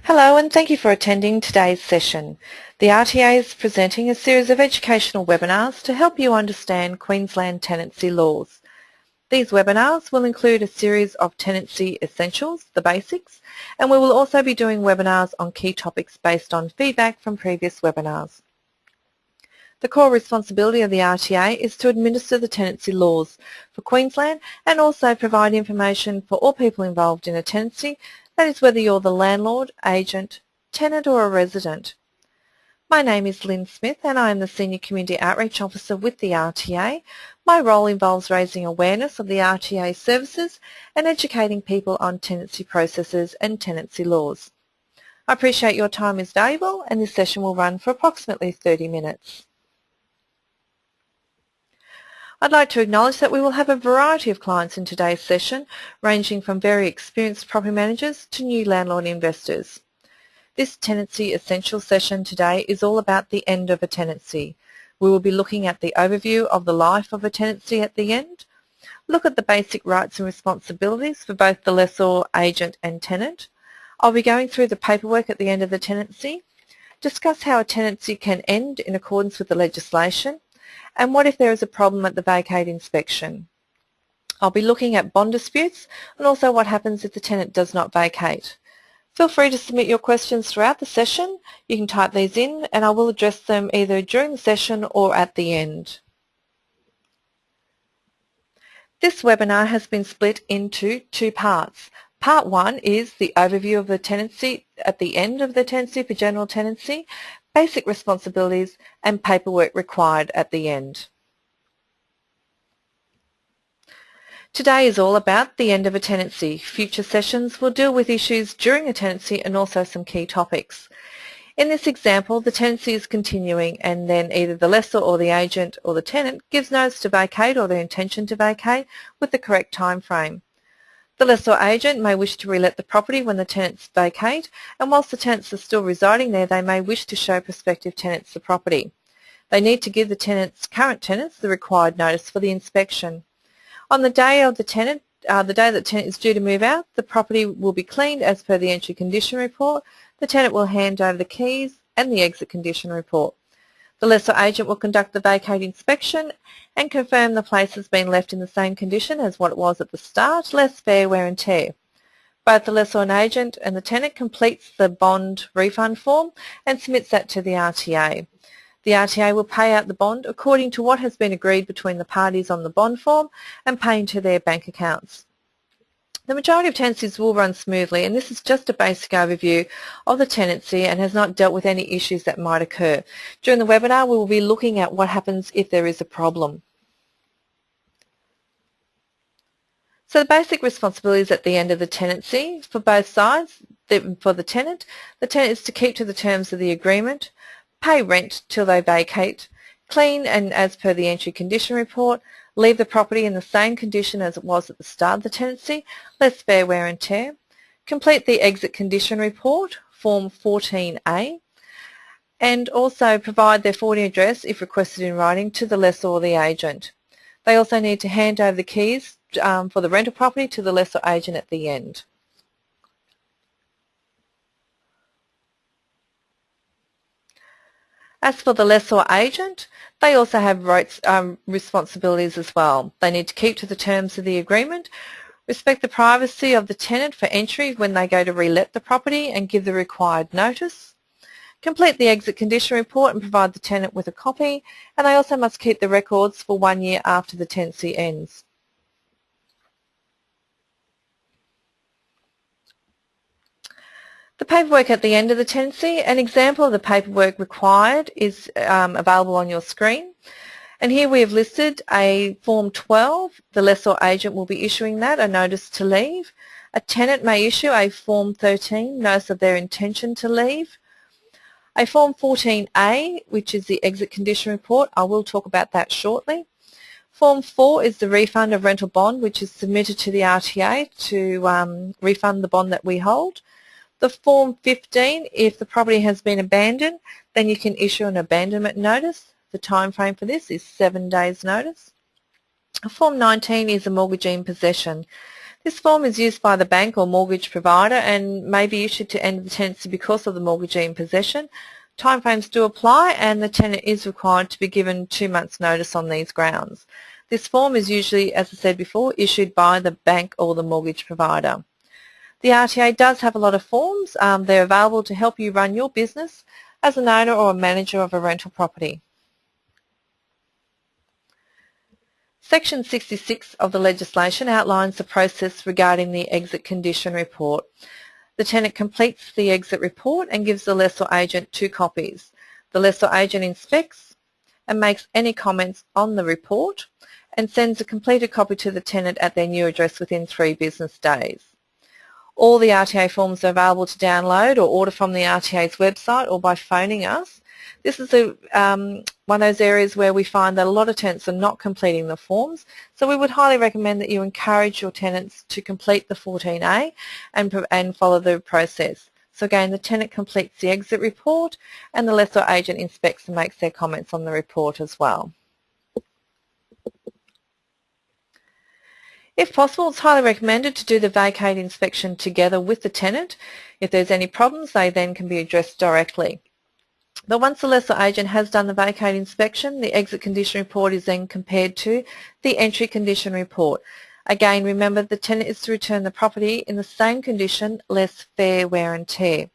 Hello and thank you for attending today's session. The RTA is presenting a series of educational webinars to help you understand Queensland tenancy laws. These webinars will include a series of tenancy essentials, the basics, and we will also be doing webinars on key topics based on feedback from previous webinars. The core responsibility of the RTA is to administer the tenancy laws for Queensland and also provide information for all people involved in a tenancy that is whether you're the landlord, agent, tenant or a resident. My name is Lynn Smith and I am the Senior Community Outreach Officer with the RTA. My role involves raising awareness of the RTA services and educating people on tenancy processes and tenancy laws. I appreciate your time is valuable and this session will run for approximately 30 minutes. I'd like to acknowledge that we will have a variety of clients in today's session, ranging from very experienced property managers to new landlord investors. This Tenancy Essential session today is all about the end of a tenancy. We will be looking at the overview of the life of a tenancy at the end, look at the basic rights and responsibilities for both the lessor, agent and tenant. I'll be going through the paperwork at the end of the tenancy, discuss how a tenancy can end in accordance with the legislation, and what if there is a problem at the vacate inspection. I'll be looking at bond disputes and also what happens if the tenant does not vacate. Feel free to submit your questions throughout the session. You can type these in and I will address them either during the session or at the end. This webinar has been split into two parts. Part one is the overview of the tenancy at the end of the tenancy for general tenancy basic responsibilities and paperwork required at the end. Today is all about the end of a tenancy. Future sessions will deal with issues during a tenancy and also some key topics. In this example, the tenancy is continuing and then either the lessor or the agent or the tenant gives notice to vacate or their intention to vacate with the correct time frame. The lessor agent may wish to relet the property when the tenants vacate, and whilst the tenants are still residing there, they may wish to show prospective tenants the property. They need to give the tenants, current tenants the required notice for the inspection. On the day of the tenant, uh, the day that the tenant is due to move out, the property will be cleaned as per the entry condition report. The tenant will hand over the keys and the exit condition report. The lessor agent will conduct the vacate inspection and confirm the place has been left in the same condition as what it was at the start, less fair wear and tear. Both the lessor and agent and the tenant completes the bond refund form and submits that to the RTA. The RTA will pay out the bond according to what has been agreed between the parties on the bond form and pay into their bank accounts. The majority of tenancies will run smoothly and this is just a basic overview of the tenancy and has not dealt with any issues that might occur. During the webinar we will be looking at what happens if there is a problem. So the basic responsibilities at the end of the tenancy for both sides, for the tenant, the tenant is to keep to the terms of the agreement, pay rent till they vacate, clean and as per the entry condition report, leave the property in the same condition as it was at the start of the tenancy, less fair wear and tear, complete the exit condition report, form 14A, and also provide their forwarding address if requested in writing to the lessor or the agent. They also need to hand over the keys um, for the rental property to the lessor agent at the end. As for the lessor agent, they also have rights, um, responsibilities as well. They need to keep to the terms of the agreement, respect the privacy of the tenant for entry when they go to relet the property and give the required notice, complete the exit condition report and provide the tenant with a copy, and they also must keep the records for one year after the tenancy ends. The paperwork at the end of the tenancy, an example of the paperwork required is um, available on your screen. And here we have listed a Form 12. The lessor agent will be issuing that, a notice to leave. A tenant may issue a Form 13, notice of their intention to leave. A Form 14A, which is the exit condition report. I will talk about that shortly. Form 4 is the refund of rental bond, which is submitted to the RTA to um, refund the bond that we hold. The Form 15, if the property has been abandoned, then you can issue an abandonment notice. The time frame for this is seven days notice. Form 19 is a mortgagee in possession. This form is used by the bank or mortgage provider and may be issued to end the tenancy because of the mortgagee in possession. Timeframes do apply and the tenant is required to be given two months notice on these grounds. This form is usually, as I said before, issued by the bank or the mortgage provider. The RTA does have a lot of forms. Um, they're available to help you run your business as an owner or a manager of a rental property. Section 66 of the legislation outlines the process regarding the exit condition report. The tenant completes the exit report and gives the lessor agent two copies. The lessor agent inspects and makes any comments on the report and sends a completed copy to the tenant at their new address within three business days. All the RTA forms are available to download or order from the RTA's website or by phoning us. This is a, um, one of those areas where we find that a lot of tenants are not completing the forms, so we would highly recommend that you encourage your tenants to complete the 14A and, and follow the process. So again, the tenant completes the exit report and the lessor agent inspects and makes their comments on the report as well. If possible, it's highly recommended to do the vacate inspection together with the tenant. If there's any problems, they then can be addressed directly. But once the lessor agent has done the vacate inspection, the exit condition report is then compared to the entry condition report. Again, remember the tenant is to return the property in the same condition, less fair wear and tear.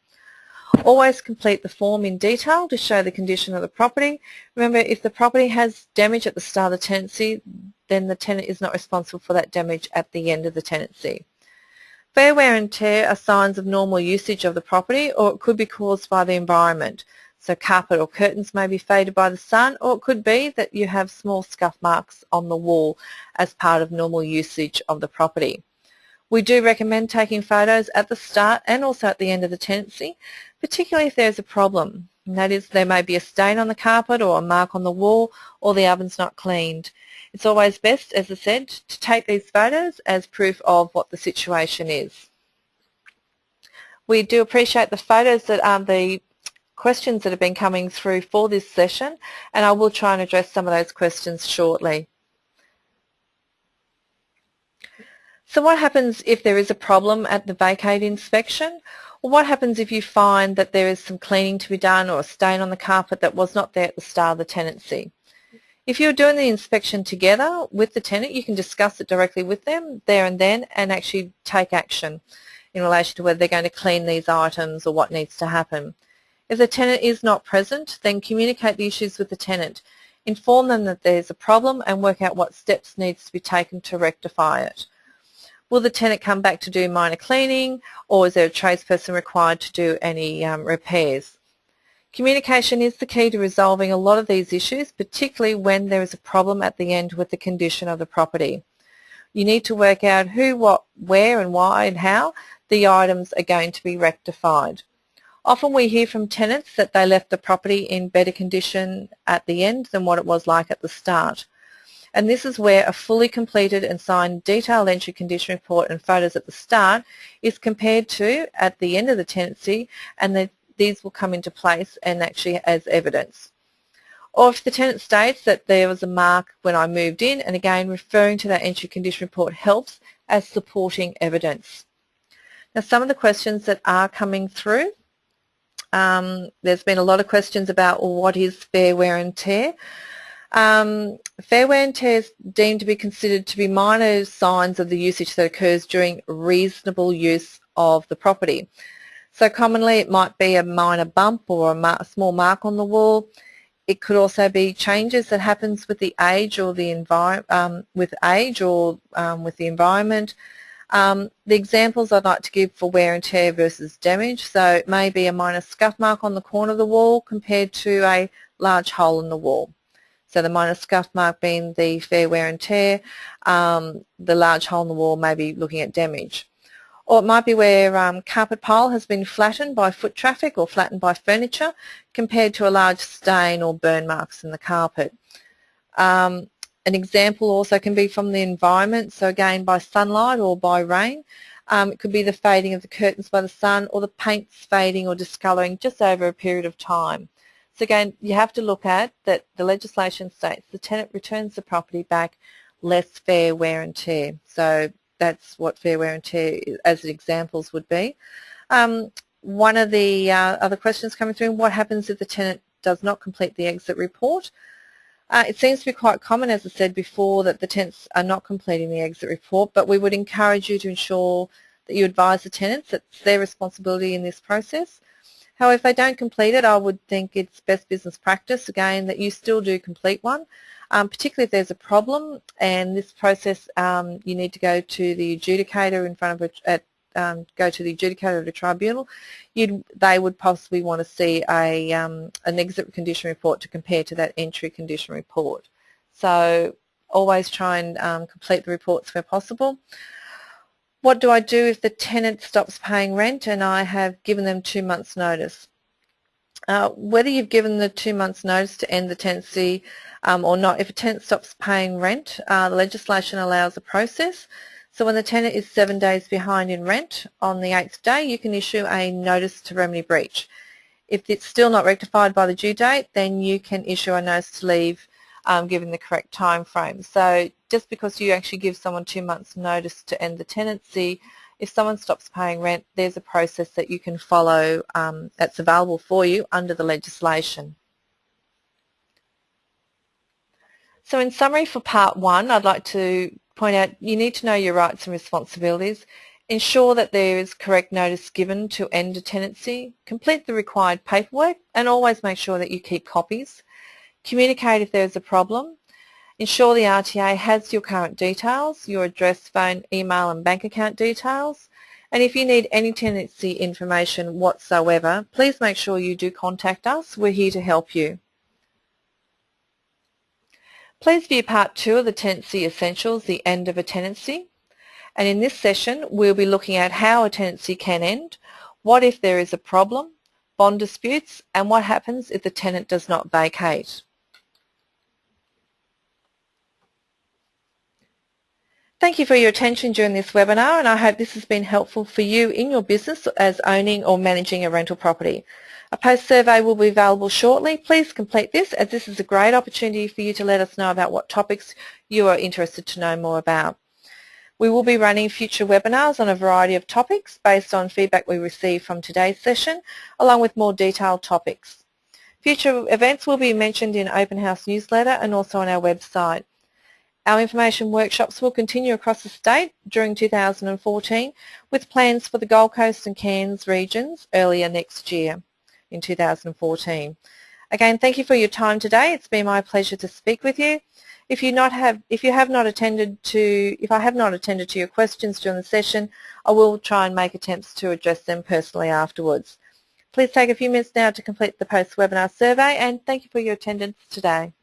Always complete the form in detail to show the condition of the property. Remember, if the property has damage at the start of the tenancy, then the tenant is not responsible for that damage at the end of the tenancy. Fair wear and tear are signs of normal usage of the property or it could be caused by the environment. So carpet or curtains may be faded by the sun or it could be that you have small scuff marks on the wall as part of normal usage of the property. We do recommend taking photos at the start and also at the end of the tenancy, particularly if there's a problem. And that is there may be a stain on the carpet or a mark on the wall or the oven's not cleaned. It's always best, as I said, to take these photos as proof of what the situation is. We do appreciate the photos that are um, the questions that have been coming through for this session and I will try and address some of those questions shortly. So what happens if there is a problem at the vacate inspection? Well, what happens if you find that there is some cleaning to be done or a stain on the carpet that was not there at the start of the tenancy? If you're doing the inspection together with the tenant, you can discuss it directly with them there and then and actually take action in relation to whether they're going to clean these items or what needs to happen. If the tenant is not present, then communicate the issues with the tenant. Inform them that there's a problem and work out what steps needs to be taken to rectify it. Will the tenant come back to do minor cleaning or is there a tradesperson required to do any um, repairs? Communication is the key to resolving a lot of these issues, particularly when there is a problem at the end with the condition of the property. You need to work out who, what, where and why and how the items are going to be rectified. Often we hear from tenants that they left the property in better condition at the end than what it was like at the start. And this is where a fully completed and signed detailed entry condition report and photos at the start is compared to at the end of the tenancy and the these will come into place and actually as evidence. Or if the tenant states that there was a mark when I moved in, and again referring to that entry condition report helps as supporting evidence. Now some of the questions that are coming through, um, there's been a lot of questions about well, what is fair wear and tear. Um, fair wear and tear is deemed to be considered to be minor signs of the usage that occurs during reasonable use of the property. So commonly it might be a minor bump or a, a small mark on the wall. It could also be changes that happens with the age or the environment, um, with age or um, with the environment. Um, the examples I'd like to give for wear and tear versus damage, so it may be a minor scuff mark on the corner of the wall compared to a large hole in the wall. So the minor scuff mark being the fair wear and tear, um, the large hole in the wall may be looking at damage. Or it might be where um, carpet pile has been flattened by foot traffic or flattened by furniture compared to a large stain or burn marks in the carpet. Um, an example also can be from the environment, so again by sunlight or by rain. Um, it could be the fading of the curtains by the sun or the paints fading or discolouring just over a period of time. So again, you have to look at that the legislation states the tenant returns the property back less fair wear and tear. So that's what fair wear and tear as examples would be. Um, one of the uh, other questions coming through, what happens if the tenant does not complete the exit report? Uh, it seems to be quite common, as I said before, that the tenants are not completing the exit report, but we would encourage you to ensure that you advise the tenants that it's their responsibility in this process. However, if they don't complete it, I would think it's best business practice, again, that you still do complete one, um, particularly if there's a problem and this process, um, you need to go to the adjudicator in front of a, at um, go to the adjudicator of the tribunal, they would possibly want to see a, um, an exit condition report to compare to that entry condition report. So always try and um, complete the reports where possible. What do I do if the tenant stops paying rent and I have given them two months notice? Uh, whether you've given the two months notice to end the tenancy um, or not, if a tenant stops paying rent, uh, the legislation allows a process so when the tenant is seven days behind in rent, on the eighth day you can issue a notice to remedy breach. If it's still not rectified by the due date, then you can issue a notice to leave um, given the correct time frame. So just because you actually give someone two months notice to end the tenancy, if someone stops paying rent, there's a process that you can follow um, that's available for you under the legislation. So in summary for part one, I'd like to point out you need to know your rights and responsibilities, ensure that there is correct notice given to end a tenancy, complete the required paperwork and always make sure that you keep copies, communicate if there is a problem, ensure the RTA has your current details, your address, phone, email and bank account details, and if you need any tenancy information whatsoever, please make sure you do contact us. We're here to help you. Please view part two of the Tenancy Essentials, the end of a tenancy. And in this session, we'll be looking at how a tenancy can end, what if there is a problem, bond disputes, and what happens if the tenant does not vacate. Thank you for your attention during this webinar and I hope this has been helpful for you in your business as owning or managing a rental property. A post survey will be available shortly. Please complete this as this is a great opportunity for you to let us know about what topics you are interested to know more about. We will be running future webinars on a variety of topics based on feedback we receive from today's session, along with more detailed topics. Future events will be mentioned in Open House newsletter and also on our website. Our information workshops will continue across the state during 2014 with plans for the Gold Coast and Cairns regions earlier next year in 2014. Again, thank you for your time today. It's been my pleasure to speak with you. If you not have, if you have not attended to, if I have not attended to your questions during the session, I will try and make attempts to address them personally afterwards. Please take a few minutes now to complete the post-webinar survey and thank you for your attendance today.